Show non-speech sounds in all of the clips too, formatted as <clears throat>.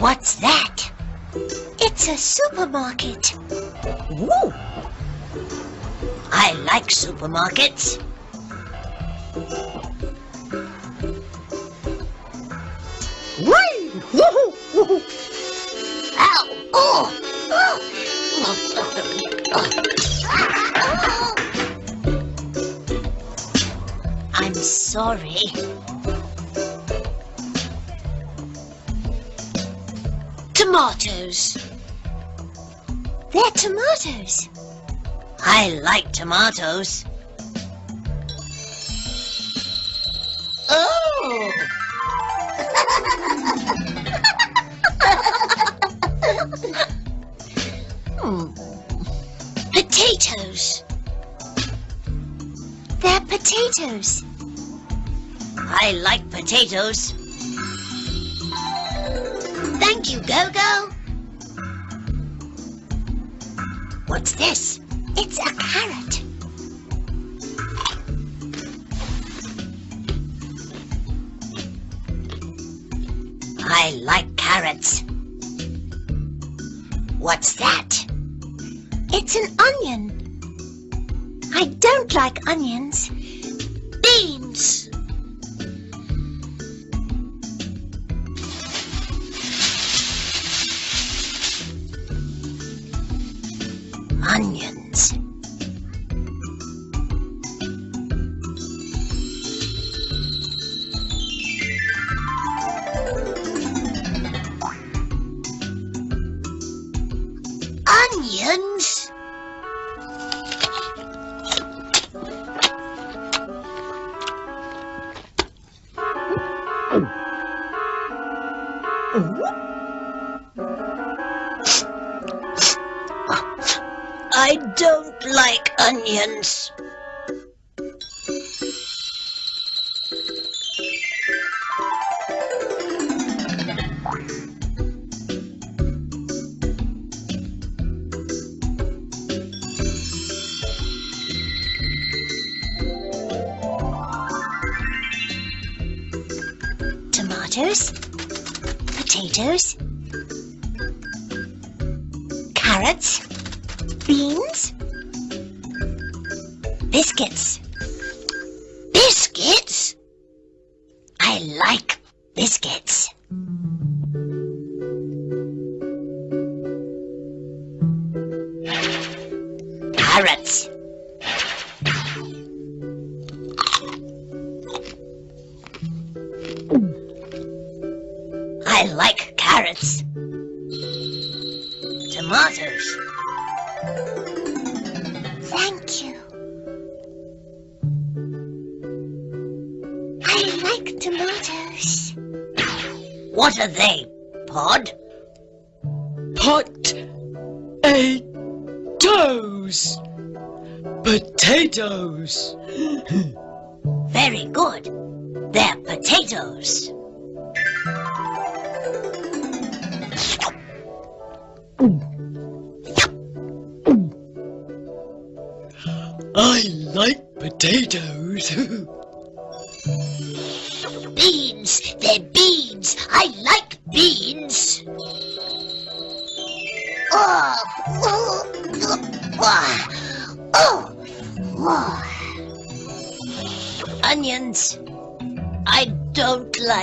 What's that? It's a supermarket. Woo! I like supermarkets. Sorry. Tomatoes. They're tomatoes. I like tomatoes. Oh! <laughs> Hmm. Potatoes. They're potatoes. I like potatoes. Thank you, Gogo. What's this? It's a carrot. I like carrots. What's that? It's an onion. I don't like onions. Beans. Carrots. I like Potatoes. Very good. They're potatoes. I like potatoes. <laughs>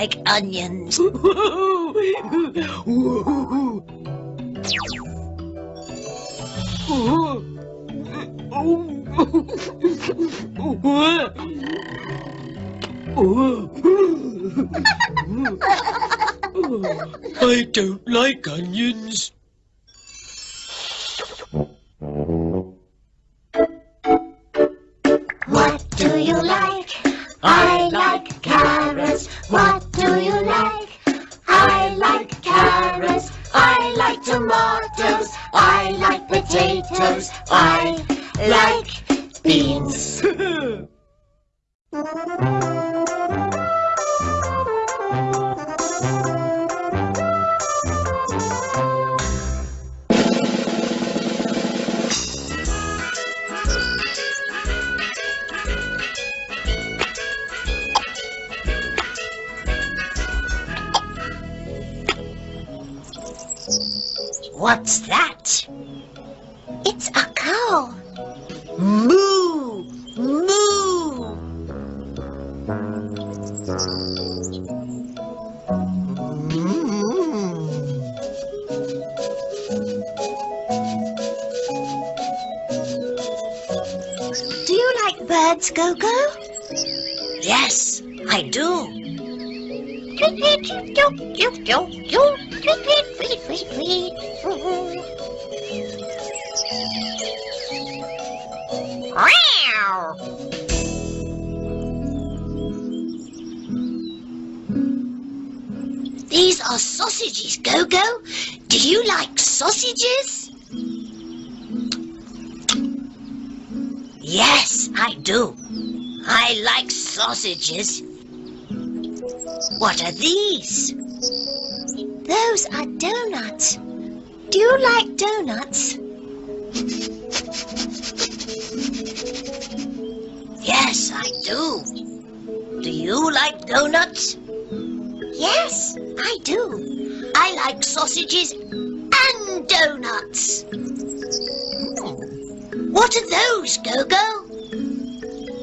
like onions. <laughs> I don't like onions. What do you like? I like carrots. What What are these? Those are donuts. Do you like donuts? Yes, I do. Do you like donuts? Yes, I do. I like sausages and donuts. Hmm. What are those, Gogo?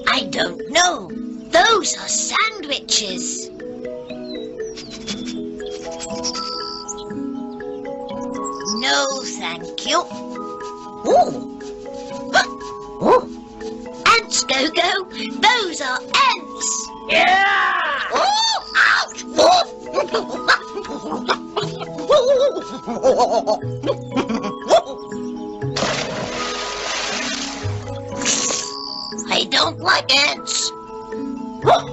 I don't know. Those are sandwiches. No, thank you. Ooh. Huh. Oh. Ants, Gogo. Those are ants. Yeah! Oh, ouch! I don't like ants. Look! <laughs>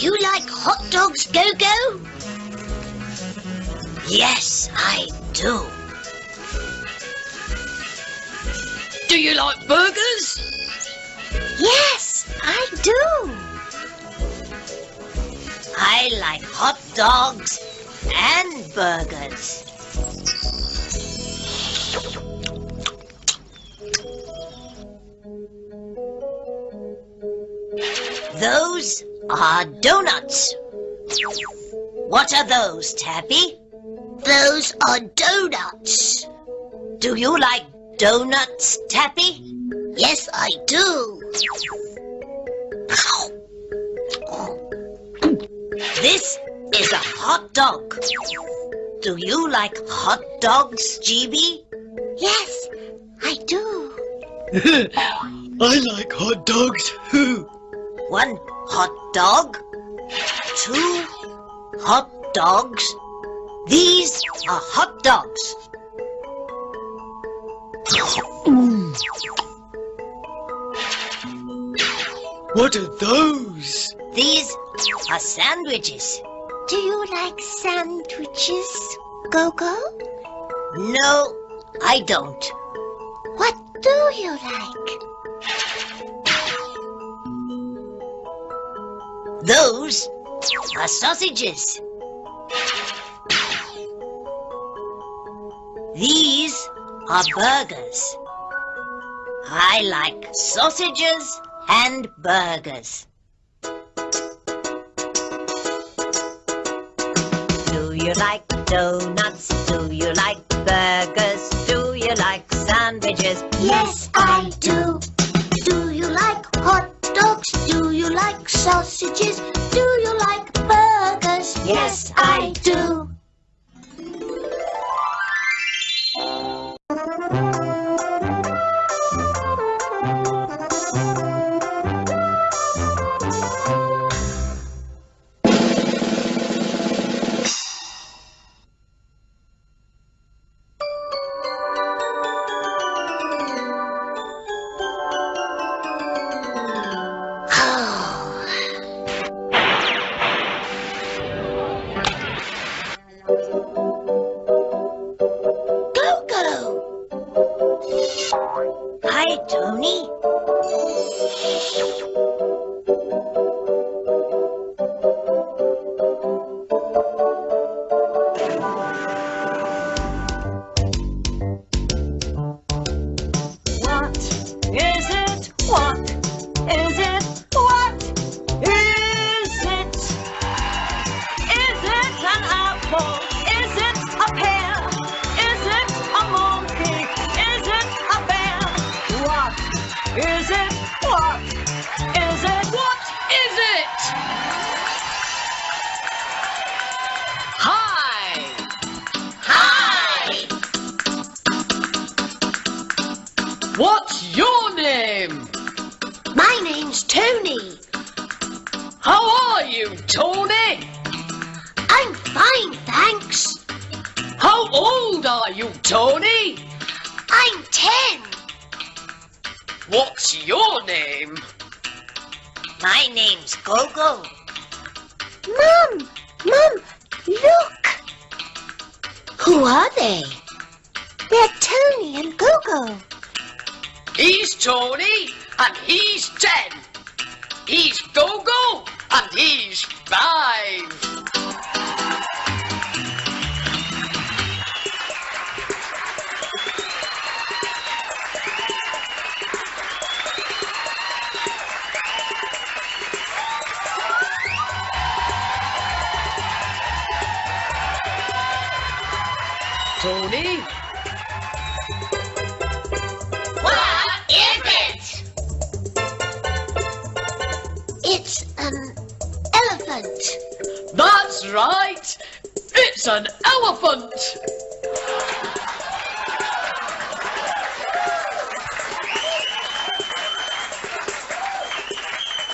Do you like hot dogs, Gogo? Yes, I do. Do you like burgers? Yes, I do. I like hot dogs and burgers. Those are donuts. What are those, Tappy? Those are donuts. Do you like donuts, Tappy? Yes, I do. This is a hot dog. Do you like hot dogs, GB? Yes, I do. <laughs> I like hot dogs. One hot dog, two hot dogs. These are hot dogs. what are those? These are sandwiches. Do you like sandwiches, Gogo? No, I don't. What do you like? Those are sausages. These are burgers. I like sausages and burgers. Do you like donuts? Do you like burgers? Do you like sandwiches? Yes, I do. Do you like dogs? Do you like sausages? Do you like burgers? Yes, I do.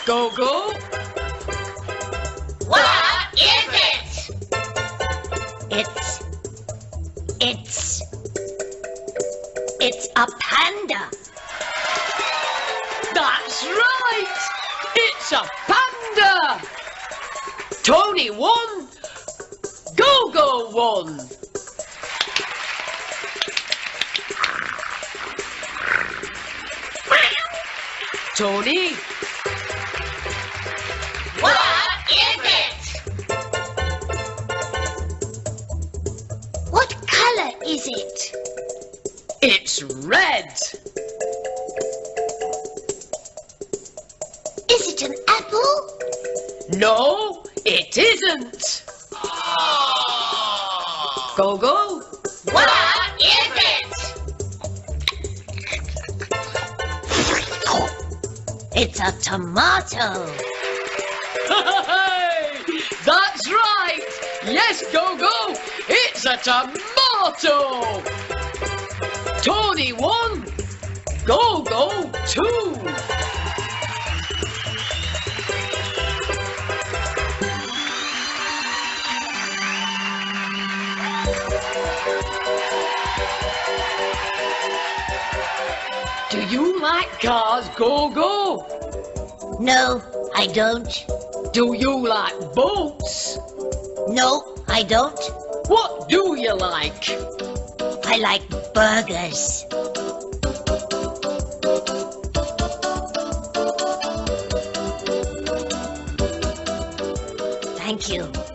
Go, go. What is it? It's, it's, it's a panda. That's right. It's a panda. Tony won. Gogo won. Tony, motto. <laughs> That's right. Yes, Gogo, it's a tomato. Tony one, Gogo two. Do you like cars, Gogo? No, I don't. Do you like boats? No, I don't. What do you like? I like burgers. Thank you.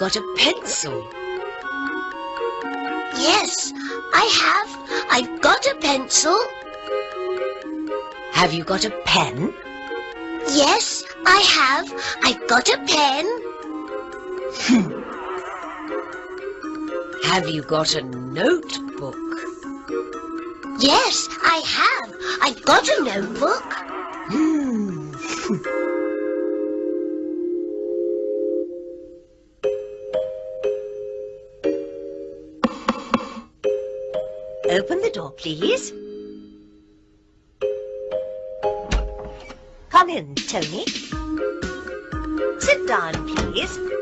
Got a pencil? Yes, I have. I've got a pencil. Have you got a pen? Yes, I have. I've got a pen. Have you got a notebook? Yes, I have. I've got a notebook. Hmm. <laughs> please. Come in, Tony. Sit down, please.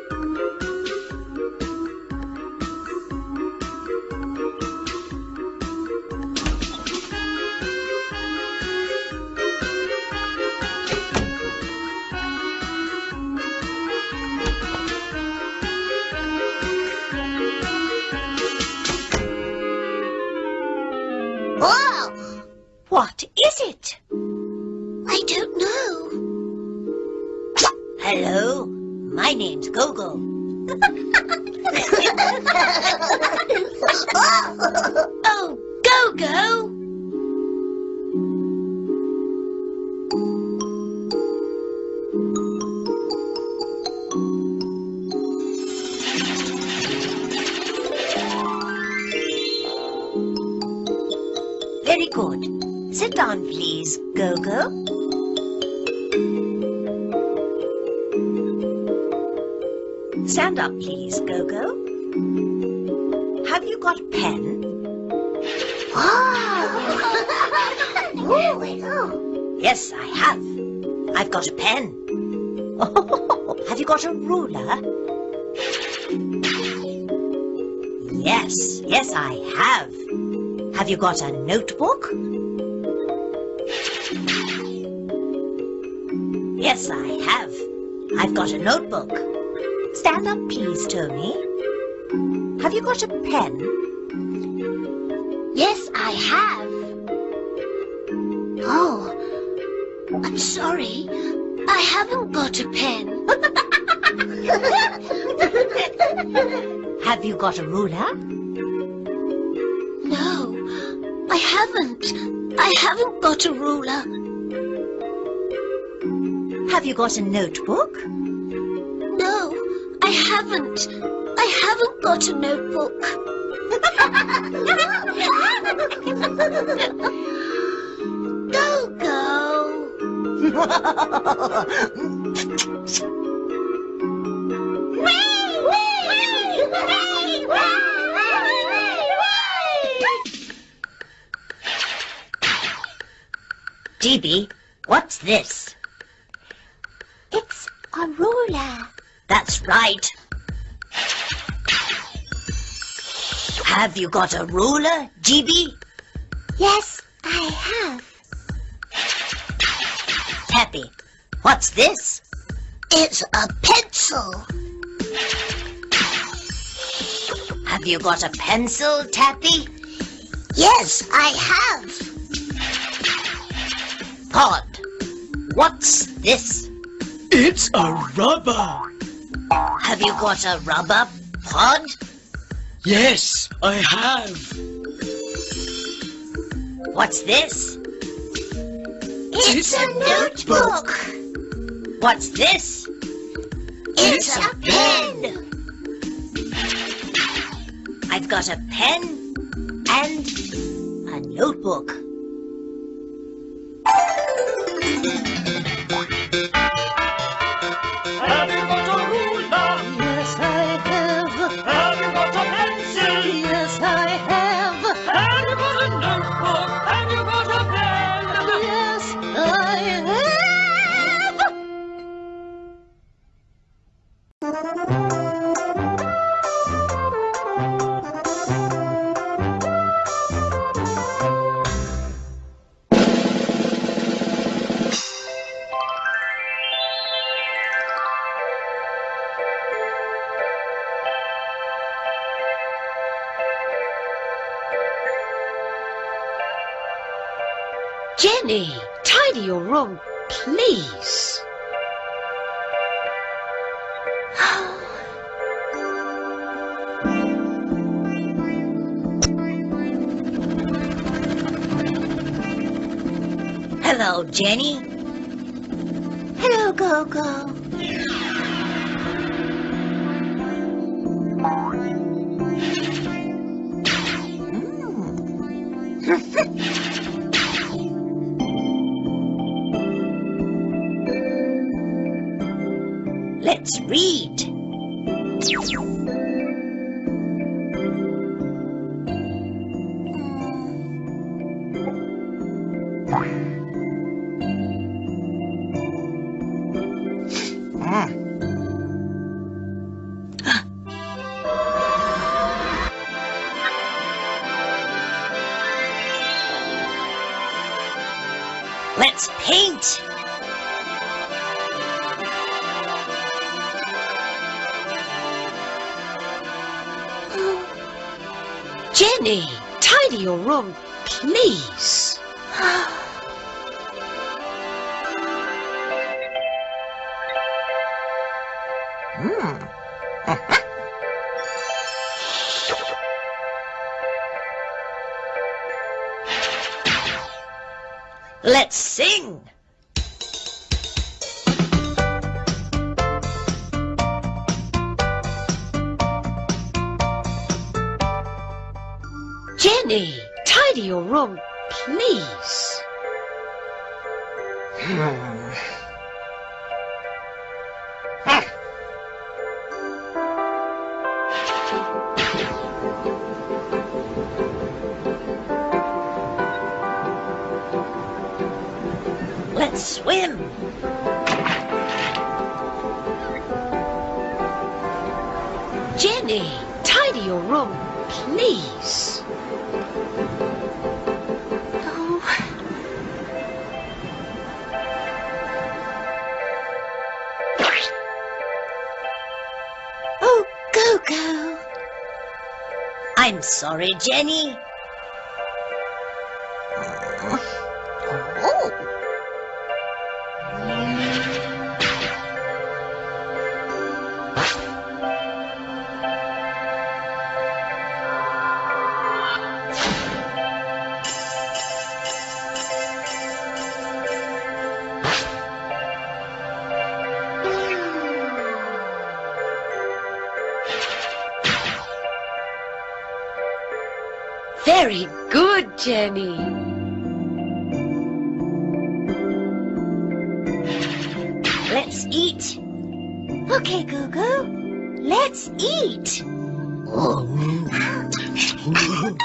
Stand up, please, Gogo. Have you got a pen? Oh, <laughs> Yes, I have. I've got a pen. <laughs> have you got a ruler? Yes, yes, I have. Have you got a notebook? Yes, I have. I've got a notebook. Stand up, please, Tony. Have you got a pen? yes, I have. Oh, I'm sorry. I haven't got a pen. Have you got a ruler? no, I haven't. I haven't got a ruler. Have you got a notebook? Haven't. I haven't got a notebook. go, go. GB, what's this? It's a ruler. That's right. Have you got a ruler, GB? Yes, I have. Tappy, what's this? It's a pencil. Have you got a pencil, Tappy? Yes, I have. Pod, what's this? It's a rubber. Have you got a rubber pod? Yes, I have. What's this? It's a notebook. What's this? It's a pen. I've got a pen and a notebook. Tidy your room, please. Hello, Jenny. Hello, Gogo. Mm. <laughs> It's. Jenny, tidy your room, please. Let's swim. Jenny, tidy your room, please. sorry, Jenny.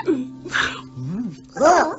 hum. Ah.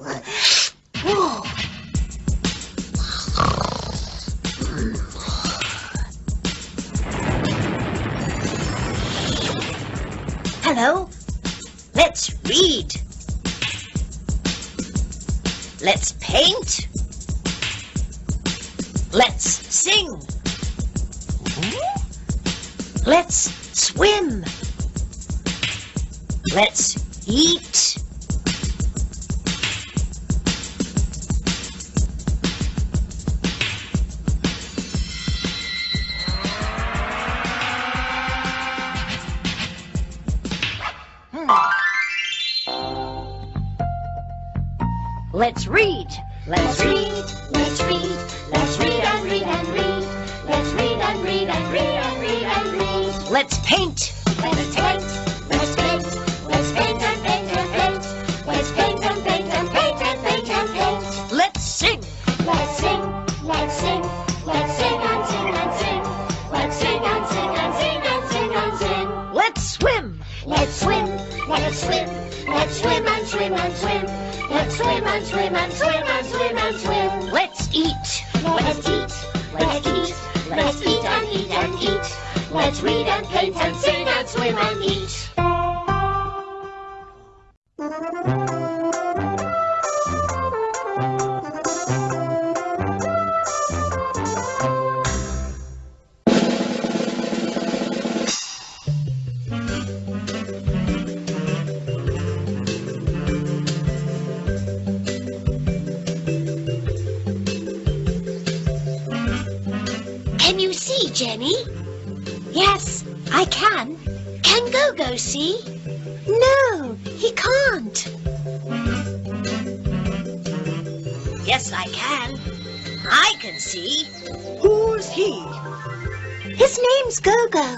Jenny? Yes, I can. Can Gogo see? No, he can't. Yes, I can. I can see. Who's he? His name's Gogo.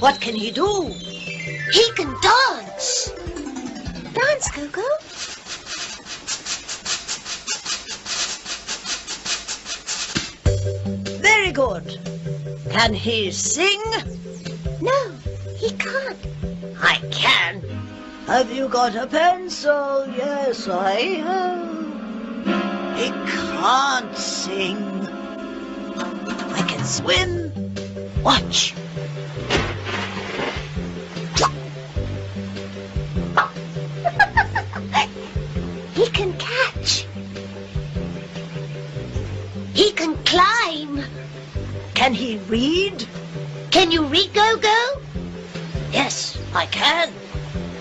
What can he do? He can dance. Dance, Gogo. Very good. Can he sing? No, he can't. I can. Have you got a pencil? Yes, I have. He can't sing. I can swim. Watch. Can he read? Can you read, Gogo? Yes, I can.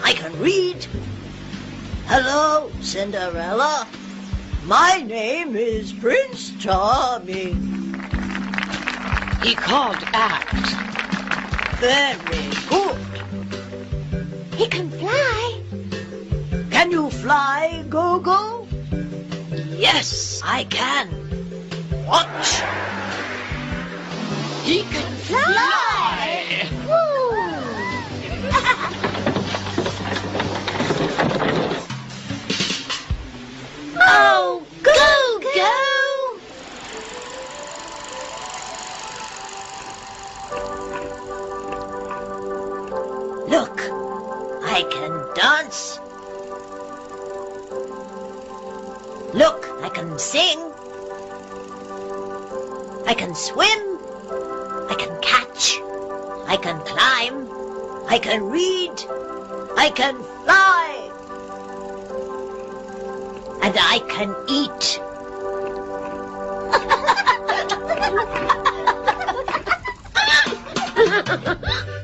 I can read. Hello, Cinderella. My name is Prince Charming. He can't act. Very good. He can fly. Can you fly, Gogo? Yes, I can. Watch. He can Fly! oh, Gogo! Look, I can dance. Look, I can sing. I can swim. I can climb. I can read. I can fly. And I can eat. <laughs>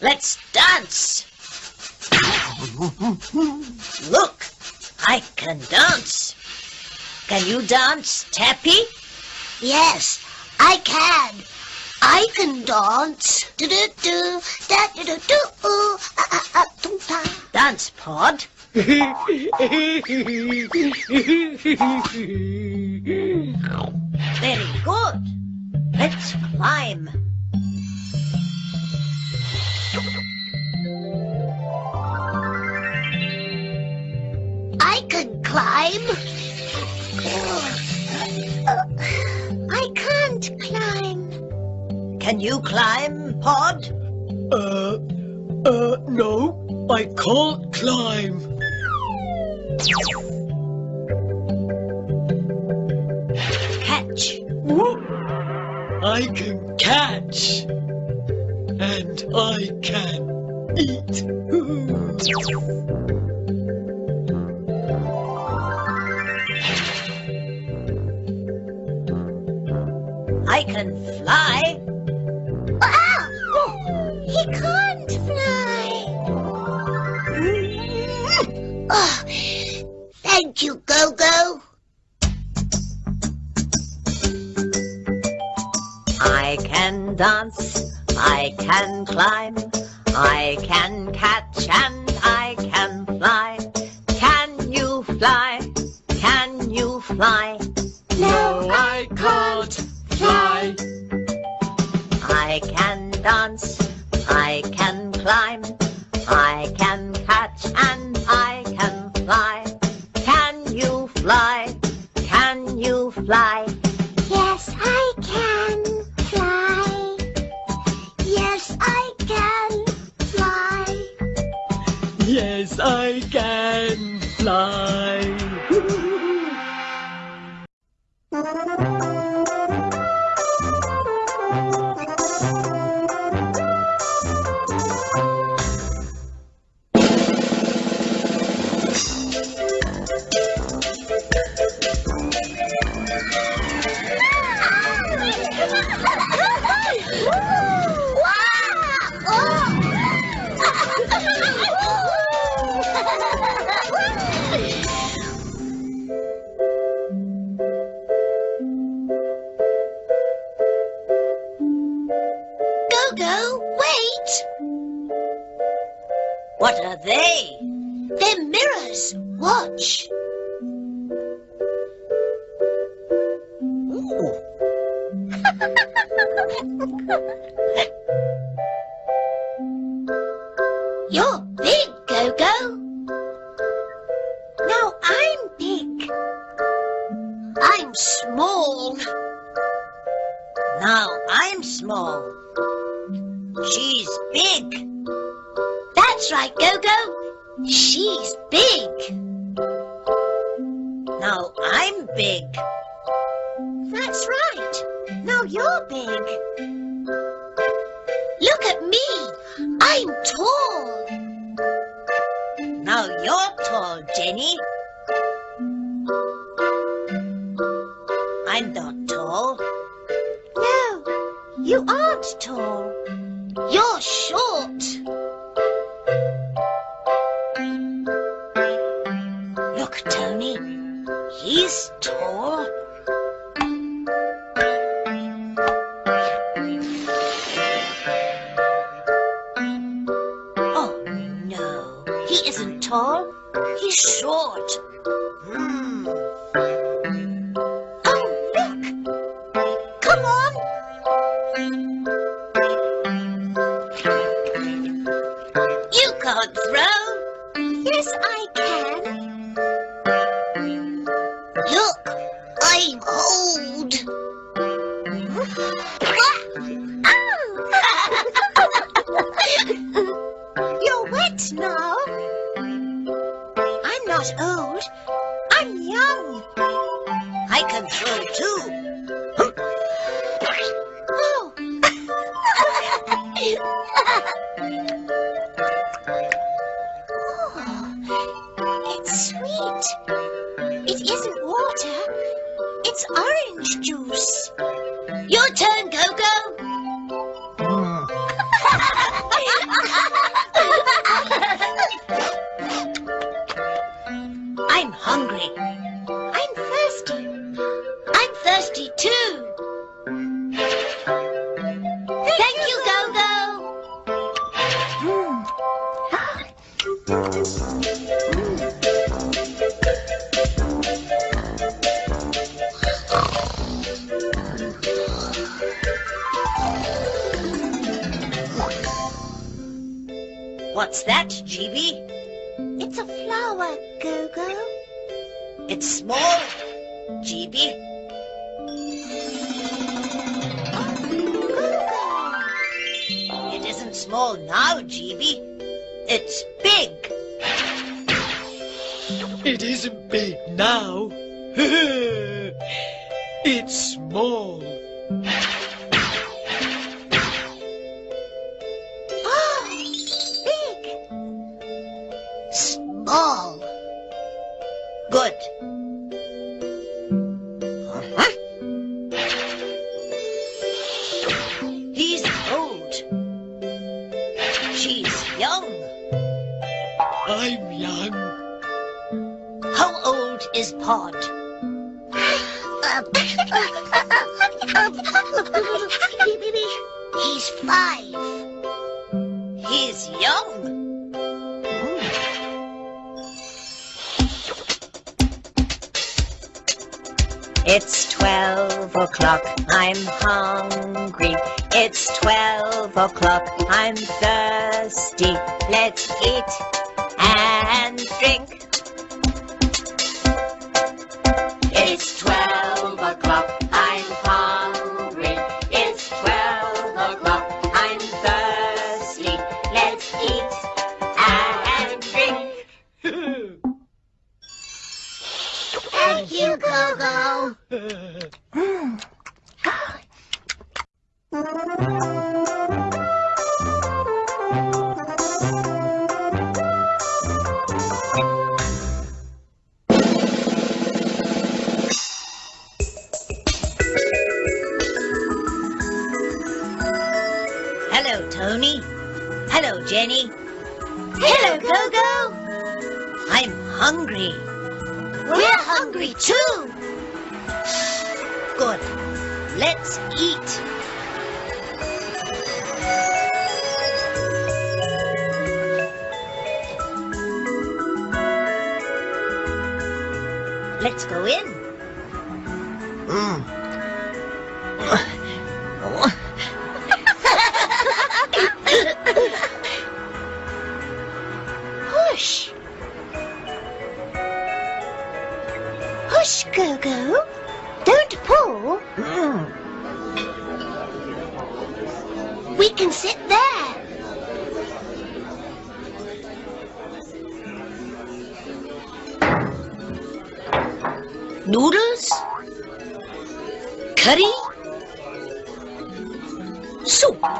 Let's dance. Look, I can dance. Can you dance, Tappy? Yes, I can. I can dance. Do do do da do do do ooh ah ah ah tung ta. Dance, Pod. <laughs> Very good. Let's climb. I can climb. I can't climb. Can you climb, Pod? Uh, uh, no, I can't climb. Catch. I can catch. And I can eat. I can fly. Dance, I can climb, I can catch and I can fly. Can you fly? Can you fly? No, I can't fly. I can dance, I can climb, I can Now I'm big. That's right. Now you're big. Look at me. I'm tall. Now you're tall, Jenny. I'm not tall. No, you aren't tall. You're short. Your turn, Coco. young. It's twelve o'clock, I'm hungry. It's twelve o'clock, I'm thirsty. Let's eat and drink. Hello, Tony. Hello, Jenny. Hello, Coco. I'm hungry. We're hungry too. Hush, Gogo. Don't pull. Hmm. We can sit there. Noodles? Curry? Soup?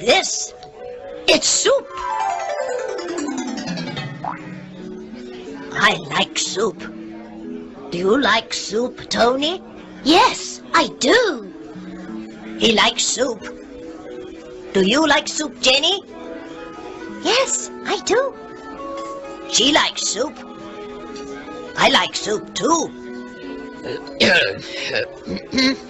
This? It's soup. I like soup. Do you like soup, Tony? Yes, I do. He likes soup. Do you like soup, Jenny? Yes, I do. She likes soup. I like soup too. <clears throat> <clears throat>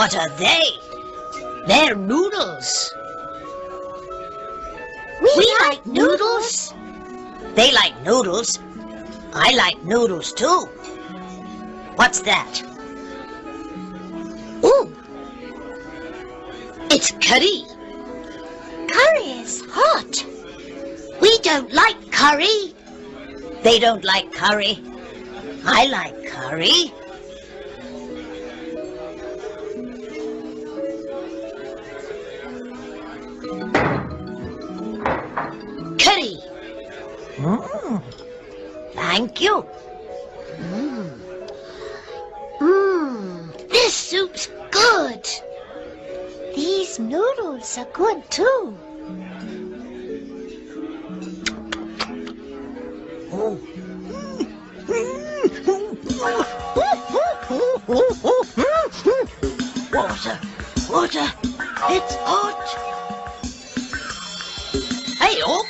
What are they? They're noodles. We, like noodles. They like noodles. I like noodles too. What's that? Ooh. It's curry. Curry is hot. We don't like curry. They don't like curry. I like curry. Curry. Thank you. Mmm, Mmm. this soup's good. These noodles are good too. Oh. Water, water, it's hot. Hey, oh.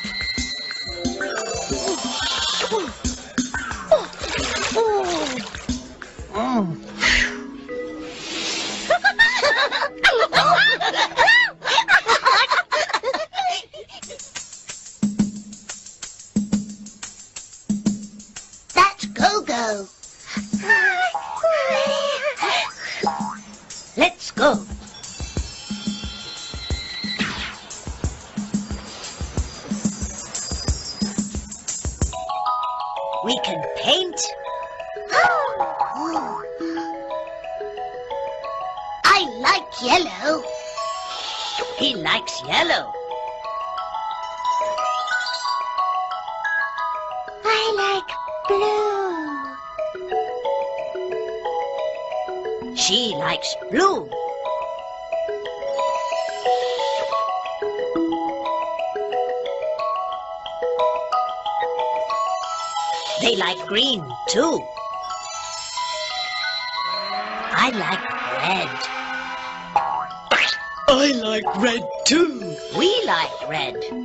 She likes blue. They like green too. I like red. I like red too. We like red.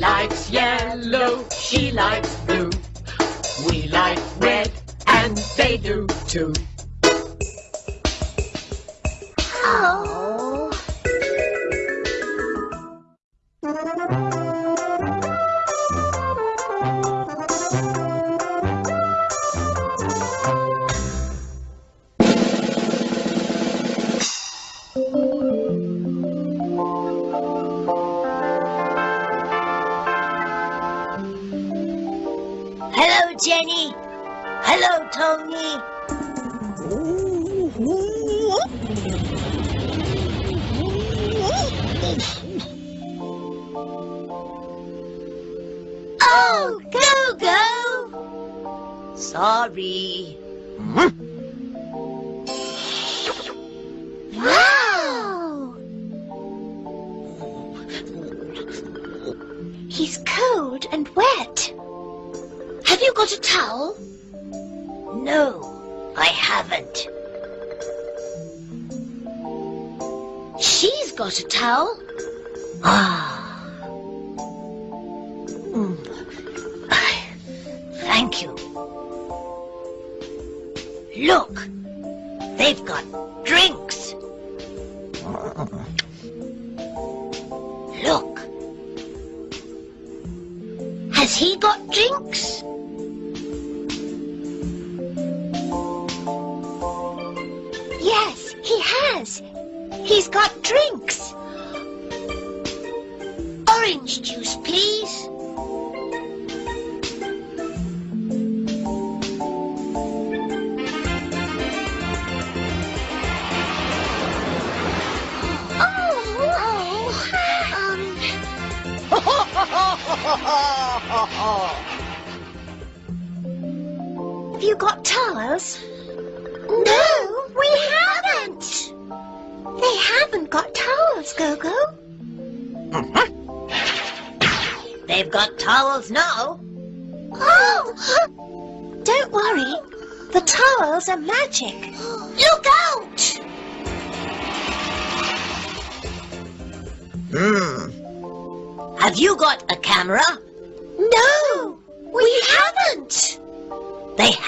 Likes yellow, she likes blue. We like red, and they do too. Wow. cold and wet. Have you got a towel? No, I haven't. She's got a towel. Ah.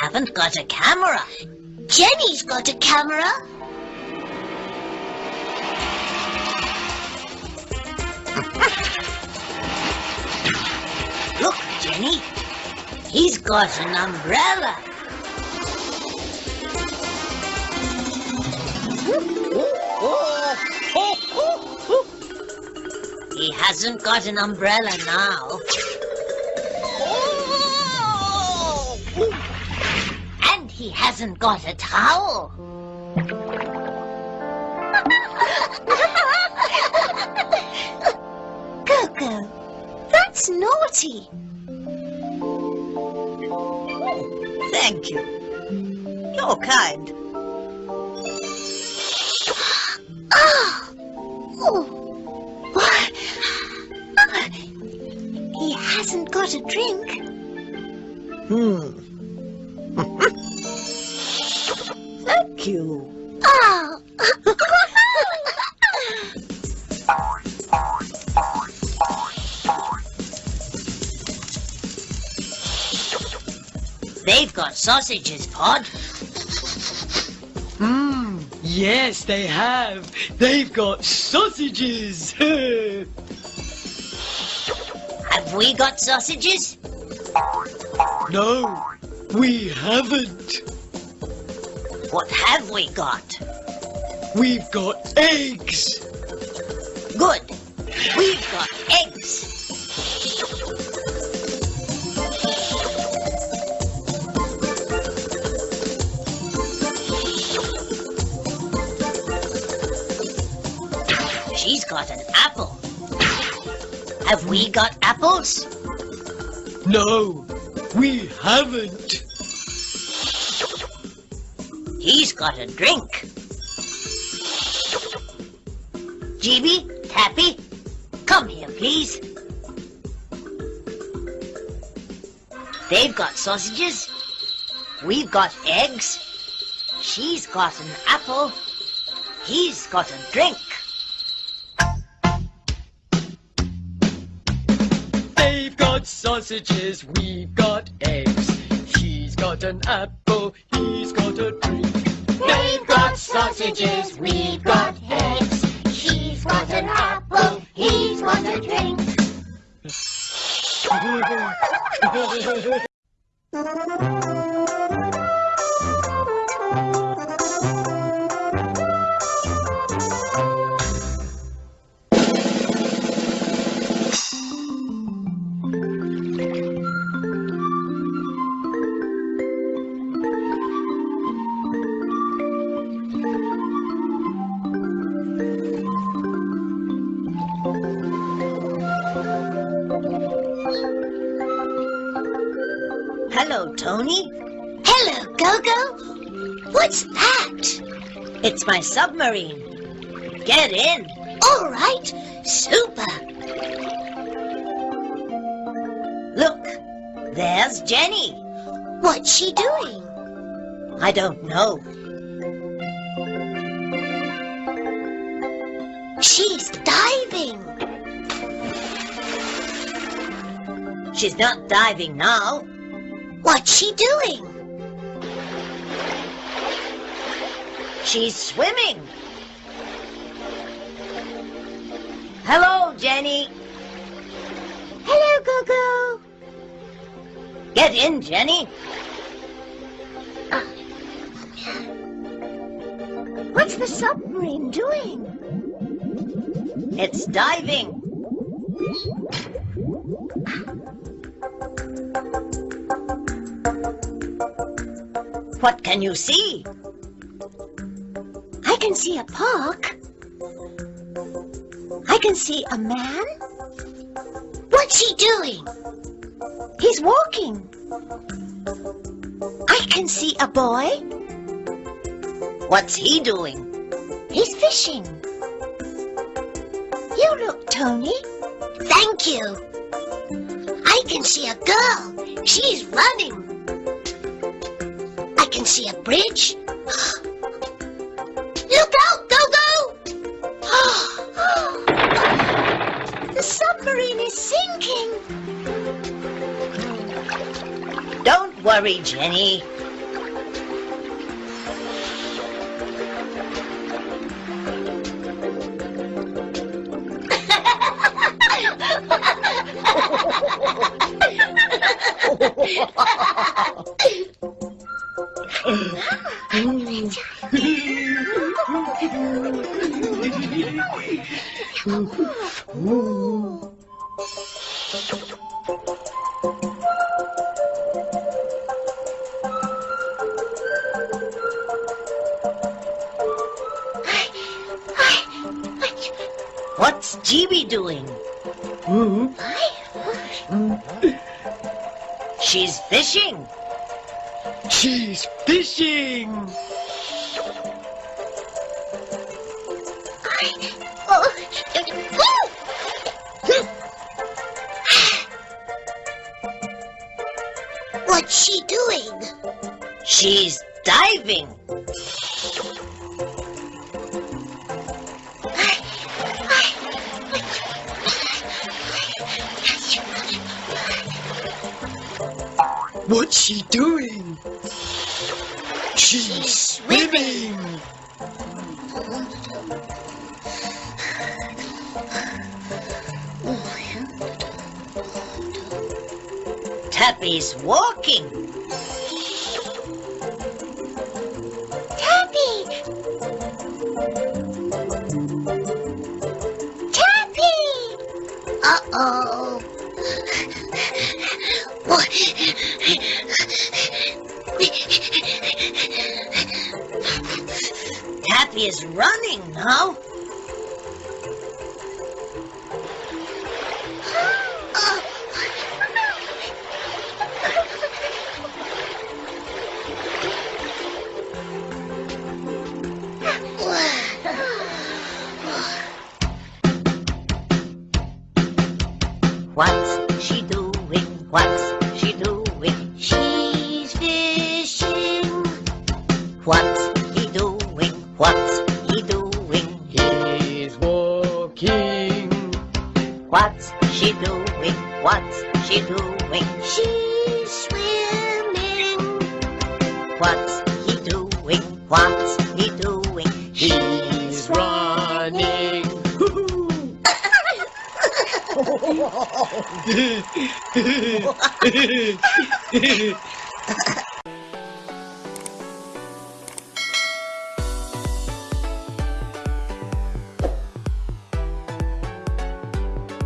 Haven't got a camera. Jenny's got a camera. <laughs> Look, Jenny. He's got an umbrella. <laughs> He hasn't got an umbrella now. He hasn't got a towel. Gogo, that's naughty. Thank you. You're kind. Ah! Oh. What? He hasn't got a drink. Hmm. Thank you. Oh. <laughs> They've got sausages, Pod. Mmm, yes, they have. They've got sausages. <laughs> Have we got sausages? no, we haven't. We got? We've got eggs. Good. We've got eggs. She's got an apple. Have we got apples? No, we haven't. Got a drink. GB, Tappy, come here, please. They've got sausages. We've got eggs. She's got an apple. He's got a drink. They've got sausages, we've got eggs. She's got an apple, he's got a drink. They've got sausages, we've got eggs. She's got an apple, he's got a drink. <laughs> Hello, Tony. Hello, Gogo. What's that? It's my submarine. Get in. All right, super. Look, there's Jenny. What's she doing? I don't know. She's diving. She's not diving now. What's she doing? She's swimming. Hello, Jenny. Hello, Gogo. Get in, Jenny. Ah. What's the submarine doing? It's diving. Ah. What can you see? I can see a park. I can see a man. What's he doing? He's walking. I can see a boy. What's he doing? He's fishing. You look, Tony. Thank you. I can see a girl. She's running. Can see a bridge. <gasps> Look out, Gogo! <gasps> the submarine is sinking. Don't worry, Jenny. She's fishing. Oh, oh. What's she doing? She's diving. What's she doing? Tappy's walking. Tappy! Tappy! Uh-oh. Tappy is running now.